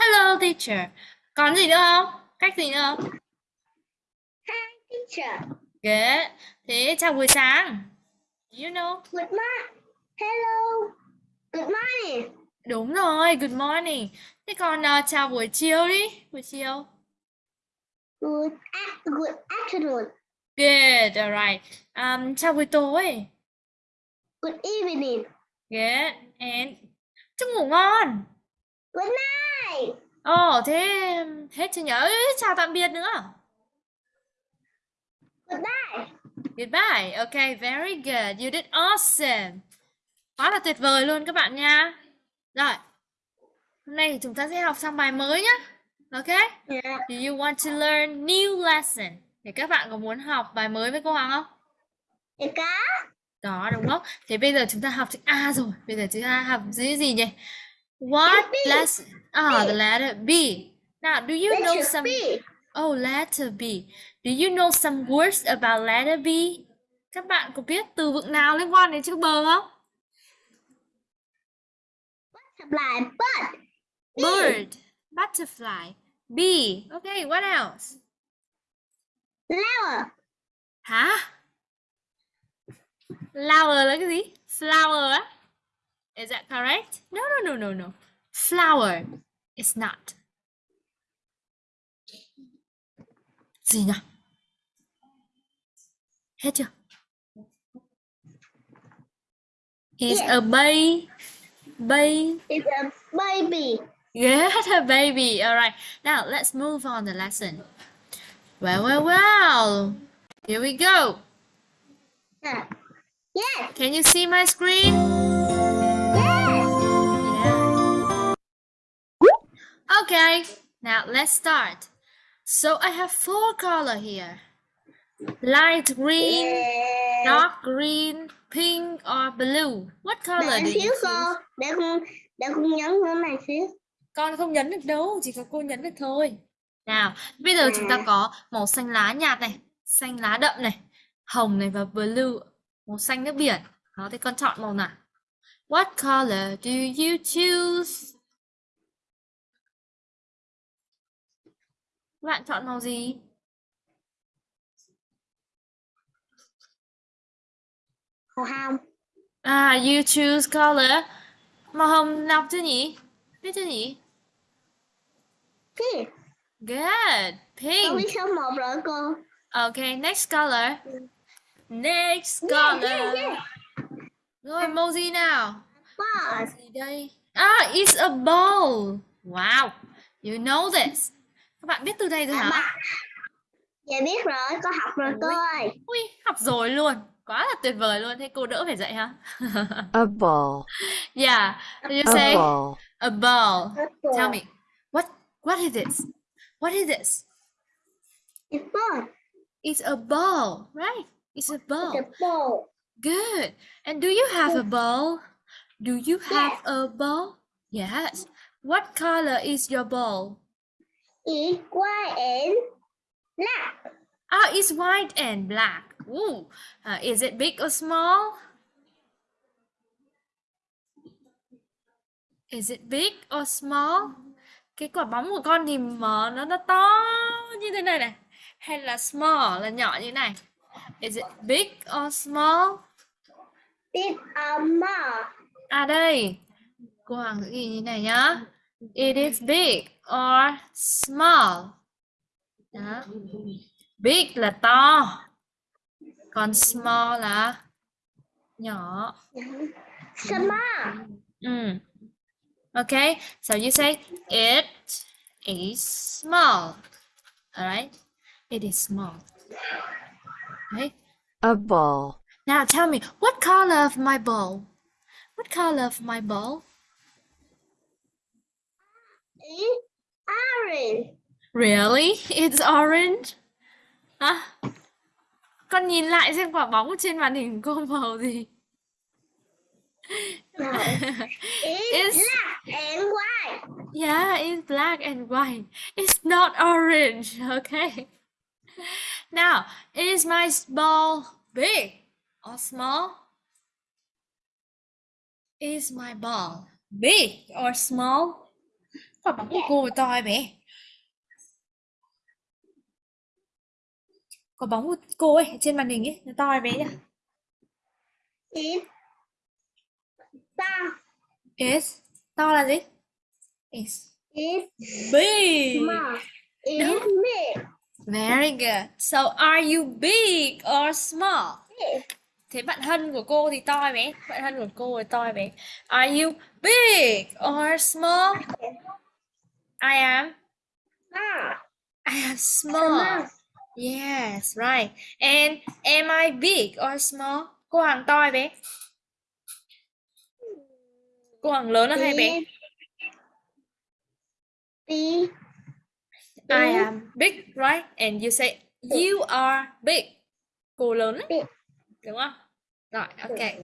Hello teacher. Còn gì nữa không? Cách gì nữa không? Teacher. Good. Thế chào buổi sáng. You know. Good morning. Hello. Good morning. Đúng rồi, good morning. Thế còn ờ, chào buổi chiều đi. Buổi chiều. Good, good afternoon. Good, alright. Um, chào buổi tối. Good evening. Good. And chúc ngủ ngon. Good night. Ồ, thế hết chưa nhớ? Chào tạm biệt nữa. Goodbye. Goodbye. Okay, very good. You did awesome. Quá là tuyệt vời luôn các bạn nha. Rồi. Hôm nay thì chúng ta sẽ học sang bài mới nhá. Okay? Yeah. Do you want to learn new lesson? Thì các bạn có muốn học bài mới với cô Hoàng không? Thì có. Có đúng không? Thế bây giờ chúng ta học chữ A rồi. Bây giờ chúng ta học chữ gì nhỉ? What lesson? Ah, the letter B. Now, do you know some B. Oh, letter B. Do you know some words about letter B? Các bạn có biết từ vựng nào liên quan đến chữ B không? Butterfly. Bird. B. Bird, butterfly, bee. Okay, what else? Flower. Hả? Flower là cái gì? Flower á? Is that correct? No, no, no, no, no. Flower. It's not. Gì nhỉ? Hết chưa? Is Yes. a baby. Bay. It's a baby. Good, a baby. All right. Now let's move on the lesson. Well, well, well. Here we go. Yeah. Yes. Can you see my screen? Okay. Now let's start. So I have four color here. Light green, Yeah. dark green, pink, or blue. What color do you cô. choose? Để con để con nhấn cái này xíu. Con không nhấn được đâu, chỉ có cô nhấn được thôi. Nào, bây giờ chúng ta có màu xanh lá nhạt này, xanh lá đậm này, hồng này và blue, màu xanh nước biển. Đó, thì con chọn màu nào? What color do you choose? Bạn chọn màu gì? Màu hồng. À, you choose color. Màu hồng đọc chưa nhỉ? Biết chưa nhỉ? Pink. Good. Con biết Pink. số 1 rồi cô. Okay, next color. Next Yeah, yeah, color. yeah. Rồi, màu gì nào? Màu Bird. gì đây? Ah, it's a ball. Wow, you know this. Các bạn biết từ này rồi À, hả? bà. Dạ biết rồi, con học rồi cô ơi. Ui, học rồi luôn. Quá là tuyệt vời luôn. Thế cô đỡ phải dạy hả? A ball. Yeah, did you A say ball. a ball? Tell me, what what is this? What is this? It's bird. It's a ball, right? It's a ball. It's a ball. Good. And do you have a ball? Do you have a ball? Yes. What color is your ball? It's white and black. Ah, it's white and black. Ooh. Uh, is it big or small? Is it big or small? Cái quả bóng của con thì mở nó nó to như thế này này. Hay là small là nhỏ như thế này. Is it big or small? It's a mall. À đây, cô Hoàng ghi như này nhá. It is big or small. Đó. Big là to, còn small là nhỏ. Small. Mm. Okay, so you say it is small. All right, it is small. Okay. A ball. Now tell me, what color of my ball? What color of my ball? It's orange. Really? It's orange? Hả? Con nhìn lại xem quả bóng trên màn hình cô màu gì? No. It's, It's- black and white. Yeah, it's black and white. It's not orange, okay? Now, is my ball big or small? Is my ball big or small? Quả bóng của cô to bé? Quả bóng của cô ấy trên màn hình ấy, nó to bé nhỉ? Ta. Is to là gì? Is Is big. small. Is Đúng. big. Very good. So are you big or small? Big. Thế bạn Hân của cô thì to bé? Bạn Hân của cô thì to bé? Are you big or small? I am. Small. I am small. Small. Yes, right. And am I big or small? Cô Hằng to hay bé? Cô Hằng lớn hơn hay bé? Big. I am big, right? And you say you are big. Cô lớn đúng không? Rồi, ok.